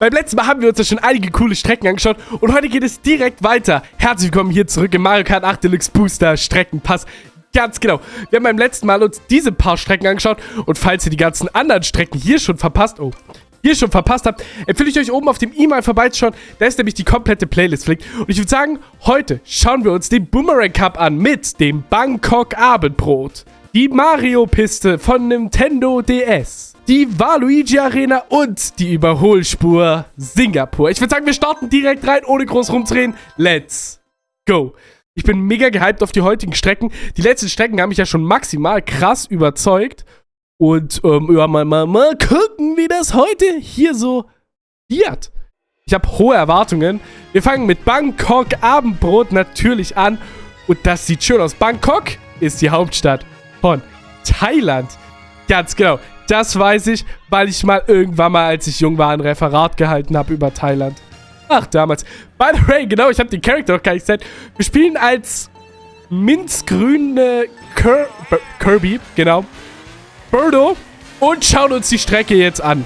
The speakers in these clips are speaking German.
Beim letzten Mal haben wir uns ja schon einige coole Strecken angeschaut und heute geht es direkt weiter. Herzlich willkommen hier zurück im Mario Kart 8 Deluxe Booster Streckenpass. Ganz genau. Wir haben beim letzten Mal uns diese paar Strecken angeschaut und falls ihr die ganzen anderen Strecken hier schon verpasst, oh, hier schon verpasst habt, empfehle ich euch oben auf dem E-Mail vorbeizuschauen. Da ist nämlich die komplette Playlist verlinkt. Und ich würde sagen, heute schauen wir uns den Boomerang Cup an mit dem Bangkok Abendbrot, die Mario-Piste von Nintendo DS die Waluigi Arena und die Überholspur Singapur. Ich würde sagen, wir starten direkt rein, ohne groß rumzureden. Let's go. Ich bin mega gehypt auf die heutigen Strecken. Die letzten Strecken haben mich ja schon maximal krass überzeugt. Und ähm, ja, mal, mal, mal gucken, wie das heute hier so wird. Ich habe hohe Erwartungen. Wir fangen mit Bangkok Abendbrot natürlich an. Und das sieht schön aus. Bangkok ist die Hauptstadt von Thailand. Ganz genau. Das weiß ich, weil ich mal irgendwann mal, als ich jung war, ein Referat gehalten habe über Thailand. Ach, damals. By the way, genau, ich habe den Charakter noch gar nicht gesagt. Wir spielen als minzgrüne Kir Kirby, genau. Birdo. Und schauen uns die Strecke jetzt an.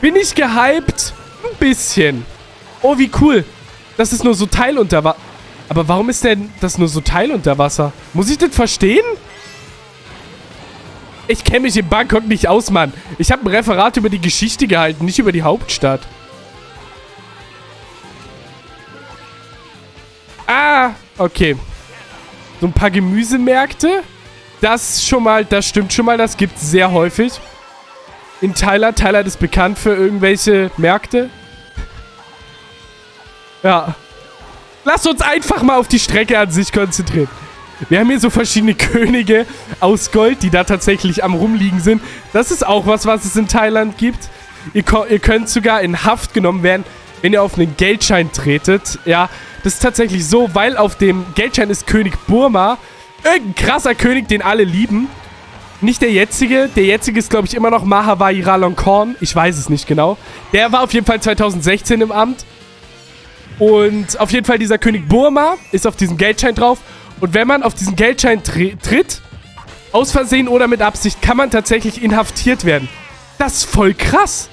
Bin ich gehypt? Ein bisschen. Oh, wie cool. Das ist nur so Teil unter Wasser. Aber warum ist denn das nur so Teil unter Wasser? Muss ich das verstehen? Ich kenne mich in Bangkok nicht aus, Mann. Ich habe ein Referat über die Geschichte gehalten, nicht über die Hauptstadt. Ah, okay. So ein paar Gemüsemärkte. Das schon mal, das stimmt schon mal, das gibt es sehr häufig. In Thailand. Thailand ist bekannt für irgendwelche Märkte. Ja. Lass uns einfach mal auf die Strecke an sich konzentrieren. Wir haben hier so verschiedene Könige aus Gold, die da tatsächlich am rumliegen sind. Das ist auch was, was es in Thailand gibt. Ihr, ihr könnt sogar in Haft genommen werden, wenn ihr auf einen Geldschein tretet. Ja, das ist tatsächlich so, weil auf dem Geldschein ist König Burma. Irgendein krasser König, den alle lieben. Nicht der jetzige. Der jetzige ist, glaube ich, immer noch Mahavai Ralongkorn. Ich weiß es nicht genau. Der war auf jeden Fall 2016 im Amt. Und auf jeden Fall dieser König Burma ist auf diesem Geldschein drauf. Und wenn man auf diesen Geldschein tritt, aus Versehen oder mit Absicht, kann man tatsächlich inhaftiert werden. Das ist voll krass.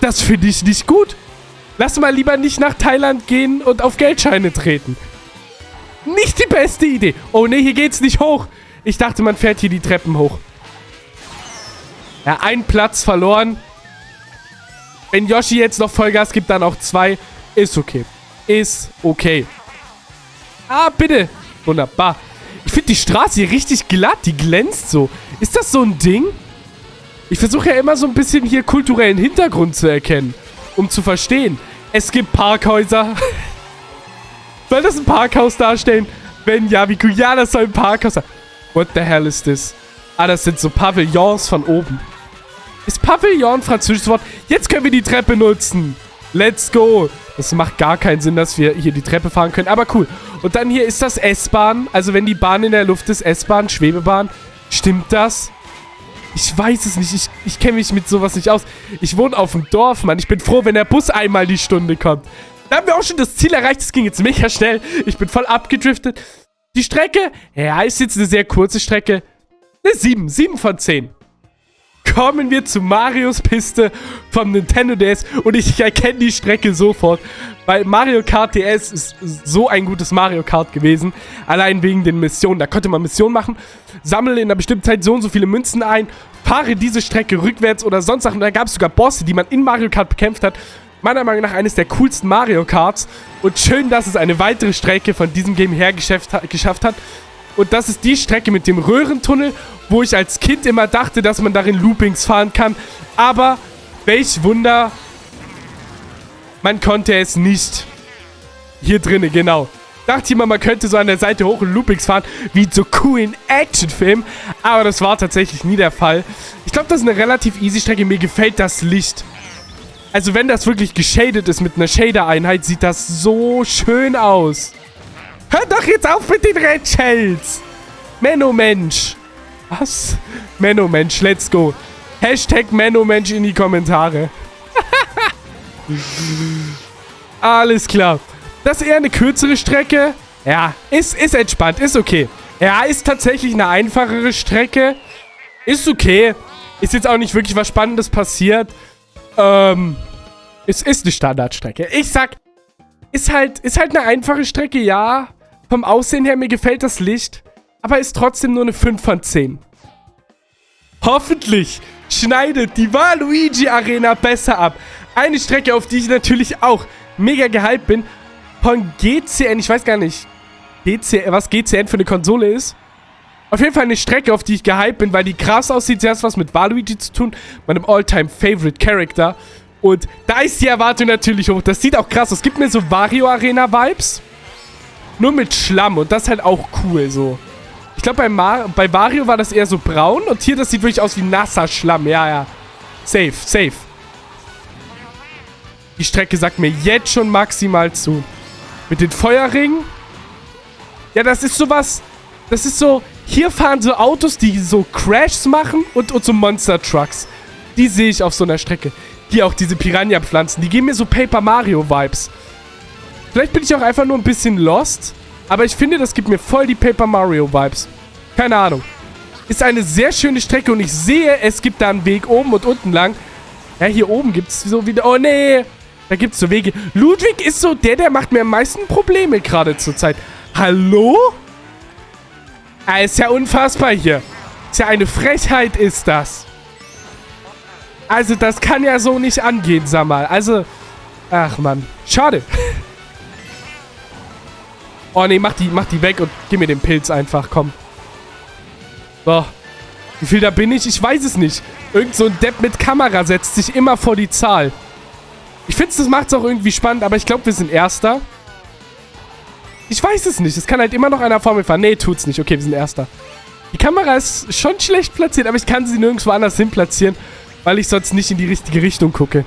Das finde ich nicht gut. Lass mal lieber nicht nach Thailand gehen und auf Geldscheine treten. Nicht die beste Idee. Oh ne, hier geht's nicht hoch. Ich dachte, man fährt hier die Treppen hoch. Ja, ein Platz verloren. Wenn Yoshi jetzt noch Vollgas gibt, dann auch zwei. Ist okay. Ist okay. Ah, bitte. Wunderbar. Ich finde die Straße hier richtig glatt. Die glänzt so. Ist das so ein Ding? Ich versuche ja immer so ein bisschen hier kulturellen Hintergrund zu erkennen. Um zu verstehen. Es gibt Parkhäuser. soll das ein Parkhaus darstellen? Wenn ja, wie cool. Ja, das soll ein Parkhaus sein. What the hell is this? Ah, das sind so Pavillons von oben. Ist Pavillon französisches Wort? Jetzt können wir die Treppe nutzen. Let's go. Das macht gar keinen Sinn, dass wir hier die Treppe fahren können. Aber cool. Und dann hier ist das S-Bahn. Also wenn die Bahn in der Luft ist, S-Bahn, Schwebebahn. Stimmt das? Ich weiß es nicht. Ich, ich kenne mich mit sowas nicht aus. Ich wohne auf dem Dorf, Mann. Ich bin froh, wenn der Bus einmal die Stunde kommt. Da haben wir auch schon das Ziel erreicht. Das ging jetzt mega schnell. Ich bin voll abgedriftet. Die Strecke, ja, ist jetzt eine sehr kurze Strecke. Eine 7. 7 von 10 kommen wir zu Marios Piste vom Nintendo DS und ich erkenne die Strecke sofort, weil Mario Kart DS ist so ein gutes Mario Kart gewesen, allein wegen den Missionen. Da konnte man Missionen machen, sammle in einer bestimmten Zeit so und so viele Münzen ein, fahre diese Strecke rückwärts oder sonst Sachen. Da gab es sogar Bosse, die man in Mario Kart bekämpft hat. Meiner Meinung nach eines der coolsten Mario Karts. Und schön, dass es eine weitere Strecke von diesem Game her geschafft hat. Und das ist die Strecke mit dem Röhrentunnel, wo ich als Kind immer dachte, dass man darin Loopings fahren kann. Aber welch Wunder, man konnte es nicht. Hier drinnen, genau. Dachte ich immer, man könnte so an der Seite hoch und Loopings fahren, wie so coolen Actionfilm. Aber das war tatsächlich nie der Fall. Ich glaube, das ist eine relativ easy Strecke. Mir gefällt das Licht. Also wenn das wirklich geshadet ist mit einer Shader-Einheit, sieht das so schön aus. Hör doch jetzt auf mit den Red Shells. Menno Mensch. Was? Menno Mensch, let's go. Hashtag Menno Mensch in die Kommentare. Alles klar. Das ist eher eine kürzere Strecke. Ja, ist, ist entspannt, ist okay. Ja, ist tatsächlich eine einfachere Strecke. Ist okay. Ist jetzt auch nicht wirklich was Spannendes passiert. Ähm, Es ist eine Standardstrecke. Ich sag, ist halt, ist halt eine einfache Strecke, ja. Vom Aussehen her, mir gefällt das Licht. Aber ist trotzdem nur eine 5 von 10. Hoffentlich schneidet die Waluigi Arena besser ab. Eine Strecke, auf die ich natürlich auch mega gehypt bin. Von GCN, ich weiß gar nicht, GCN, was GCN für eine Konsole ist. Auf jeden Fall eine Strecke, auf die ich gehypt bin, weil die krass aussieht. Sie hat was mit Waluigi zu tun, meinem All-Time-Favorite-Character. Und da ist die Erwartung natürlich hoch. Das sieht auch krass aus. Gibt mir so Wario Arena Vibes. Nur mit Schlamm. Und das ist halt auch cool so. Ich glaube, bei, bei Wario war das eher so braun. Und hier, das sieht wirklich aus wie nasser Schlamm. Ja, ja. Safe, safe. Die Strecke sagt mir jetzt schon maximal zu. Mit den Feuerringen. Ja, das ist sowas... Das ist so... Hier fahren so Autos, die so Crashs machen und, und so Monster Trucks. Die sehe ich auf so einer Strecke. Hier auch diese Piranha-Pflanzen. Die geben mir so Paper Mario-Vibes. Vielleicht bin ich auch einfach nur ein bisschen lost. Aber ich finde, das gibt mir voll die Paper Mario-Vibes. Keine Ahnung. Ist eine sehr schöne Strecke und ich sehe, es gibt da einen Weg oben und unten lang. Ja, hier oben gibt es so wieder... Oh, nee. Da gibt es so Wege. Ludwig ist so der, der macht mir am meisten Probleme gerade zur Zeit. Hallo? Ah, ist ja unfassbar hier. Ist ja eine Frechheit, ist das. Also, das kann ja so nicht angehen, sag mal. Also, ach, Mann. Schade. oh, nee, mach die, mach die weg und gib mir den Pilz einfach, komm. So. Wie viel da bin ich? Ich weiß es nicht. Irgend so ein Depp mit Kamera setzt sich immer vor die Zahl. Ich finde, das macht es auch irgendwie spannend, aber ich glaube, wir sind Erster. Ich weiß es nicht. Es kann halt immer noch einer vor mir fahren. Nee, tut's nicht. Okay, wir sind Erster. Die Kamera ist schon schlecht platziert, aber ich kann sie nirgendwo anders hin platzieren, weil ich sonst nicht in die richtige Richtung gucke.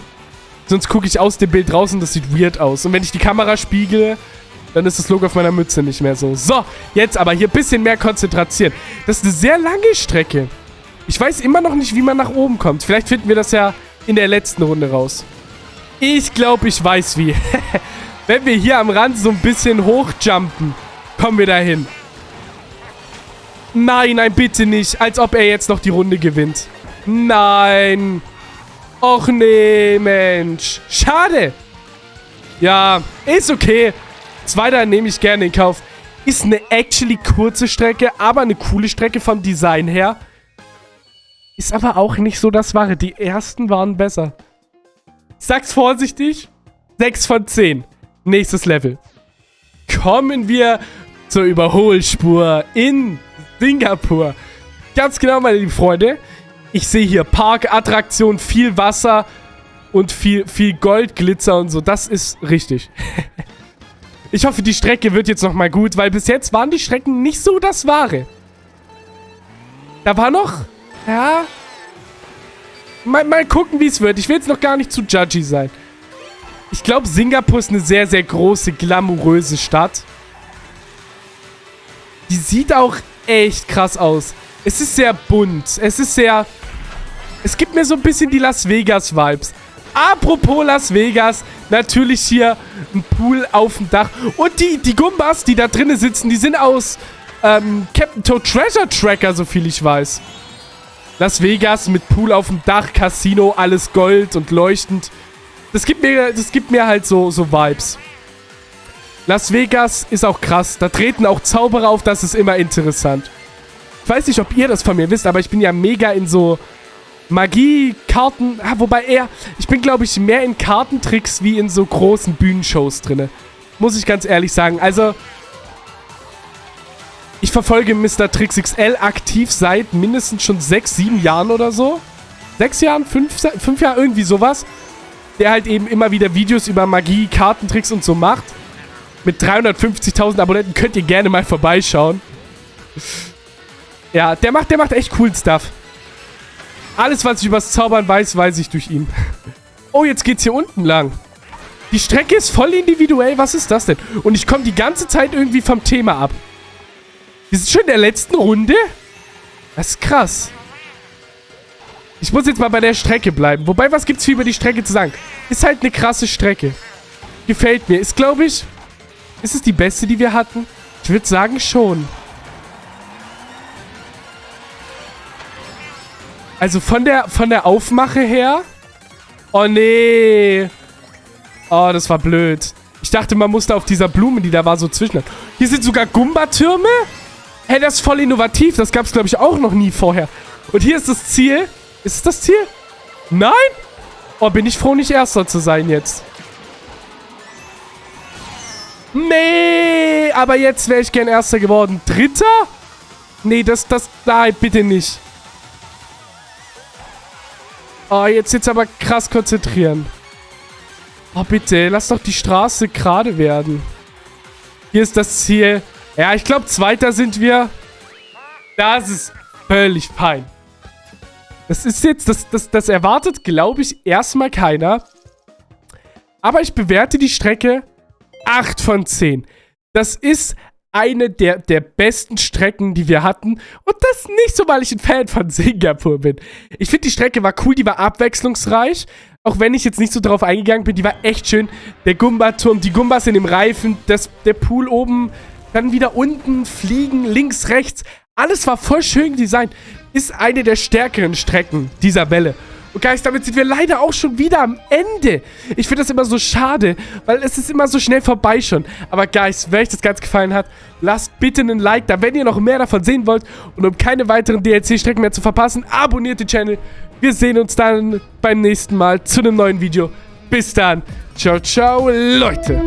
Sonst gucke ich aus dem Bild raus und das sieht weird aus. Und wenn ich die Kamera spiegele, dann ist das Logo auf meiner Mütze nicht mehr so. So, jetzt aber hier ein bisschen mehr konzentrieren. Das ist eine sehr lange Strecke. Ich weiß immer noch nicht, wie man nach oben kommt. Vielleicht finden wir das ja in der letzten Runde raus. Ich glaube, ich weiß wie. Wenn wir hier am Rand so ein bisschen hochjumpen, kommen wir dahin. Nein, nein, bitte nicht. Als ob er jetzt noch die Runde gewinnt. Nein. Och nee, Mensch. Schade. Ja, ist okay. Zweiter nehme ich gerne in Kauf. Ist eine actually kurze Strecke, aber eine coole Strecke vom Design her. Ist aber auch nicht so das Wahre. Die ersten waren besser. Ich sag's vorsichtig. 6 von 10. Nächstes Level. Kommen wir zur Überholspur in Singapur. Ganz genau, meine lieben Freunde. Ich sehe hier Parkattraktion, viel Wasser und viel, viel Goldglitzer und so. Das ist richtig. ich hoffe, die Strecke wird jetzt nochmal gut, weil bis jetzt waren die Strecken nicht so das Wahre. Da war noch... Ja... Mal, mal gucken, wie es wird. Ich will jetzt noch gar nicht zu judgy sein. Ich glaube, Singapur ist eine sehr, sehr große, glamouröse Stadt. Die sieht auch echt krass aus. Es ist sehr bunt. Es ist sehr... Es gibt mir so ein bisschen die Las Vegas-Vibes. Apropos Las Vegas, natürlich hier ein Pool auf dem Dach. Und die, die Gumbas, die da drinnen sitzen, die sind aus ähm, Captain Toad Treasure Tracker, so viel ich weiß. Las Vegas mit Pool auf dem Dach, Casino, alles Gold und leuchtend. Das gibt mir, das gibt mir halt so, so Vibes. Las Vegas ist auch krass. Da treten auch Zauberer auf, das ist immer interessant. Ich weiß nicht, ob ihr das von mir wisst, aber ich bin ja mega in so Magie, Karten... Ah, wobei eher... Ich bin, glaube ich, mehr in Kartentricks wie in so großen Bühnenshows drin. Muss ich ganz ehrlich sagen. Also... Ich verfolge Mr. Trix XL aktiv seit mindestens schon sechs, sieben Jahren oder so. Sechs Jahren? Fünf, fünf Jahre? Irgendwie sowas der halt eben immer wieder Videos über Magie, Kartentricks und so macht. Mit 350.000 Abonnenten könnt ihr gerne mal vorbeischauen. Ja, der macht, der macht echt coolen Stuff. Alles, was ich übers Zaubern weiß, weiß ich durch ihn. Oh, jetzt geht's hier unten lang. Die Strecke ist voll individuell. Was ist das denn? Und ich komme die ganze Zeit irgendwie vom Thema ab. Wir sind schon in der letzten Runde? Das ist krass. Ich muss jetzt mal bei der Strecke bleiben. Wobei, was gibt's viel über die Strecke zu sagen? Ist halt eine krasse Strecke. Gefällt mir. Ist, glaube ich... Ist es die beste, die wir hatten? Ich würde sagen, schon. Also von der, von der Aufmache her... Oh, nee. Oh, das war blöd. Ich dachte, man musste auf dieser Blume, die da war, so zwischen. Hier sind sogar Gumba-Türme? Hä, das ist voll innovativ. Das gab es, glaube ich, auch noch nie vorher. Und hier ist das Ziel. Ist es das Ziel? Nein? Oh, bin ich froh, nicht Erster zu sein jetzt. Nee, aber jetzt wäre ich gern Erster geworden. Dritter? Nee, das, das, nein, bitte nicht. Oh, jetzt, jetzt aber krass konzentrieren. Oh, bitte, lass doch die Straße gerade werden. Hier ist das Ziel. Ja, ich glaube, Zweiter sind wir. Das ist völlig fein. Das ist jetzt, das, das, das erwartet, glaube ich, erstmal keiner. Aber ich bewerte die Strecke 8 von 10. Das ist eine der, der besten Strecken, die wir hatten. Und das nicht so, weil ich ein Fan von Singapur bin. Ich finde, die Strecke war cool, die war abwechslungsreich. Auch wenn ich jetzt nicht so drauf eingegangen bin, die war echt schön. Der Gumba-Turm, die Gumbas in dem Reifen, das, der Pool oben, dann wieder unten, fliegen, links, rechts. Alles war voll schön designt. Ist eine der stärkeren Strecken dieser Welle. Und Guys, damit sind wir leider auch schon wieder am Ende. Ich finde das immer so schade, weil es ist immer so schnell vorbei schon. Aber Guys, wenn euch das ganz gefallen hat, lasst bitte einen Like da, wenn ihr noch mehr davon sehen wollt. Und um keine weiteren DLC-Strecken mehr zu verpassen, abonniert den Channel. Wir sehen uns dann beim nächsten Mal zu einem neuen Video. Bis dann. Ciao, ciao, Leute.